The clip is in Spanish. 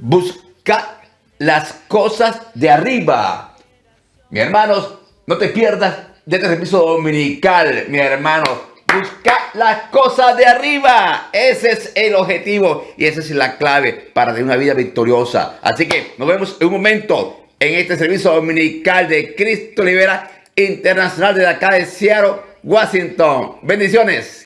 busca las cosas de arriba. Mi hermanos, no te pierdas de este servicio dominical, mi hermano. Busca las cosas de arriba. Ese es el objetivo y esa es la clave para tener una vida victoriosa. Así que nos vemos en un momento en este servicio dominical de Cristo Libera Internacional de acá de Seattle, Washington. Bendiciones.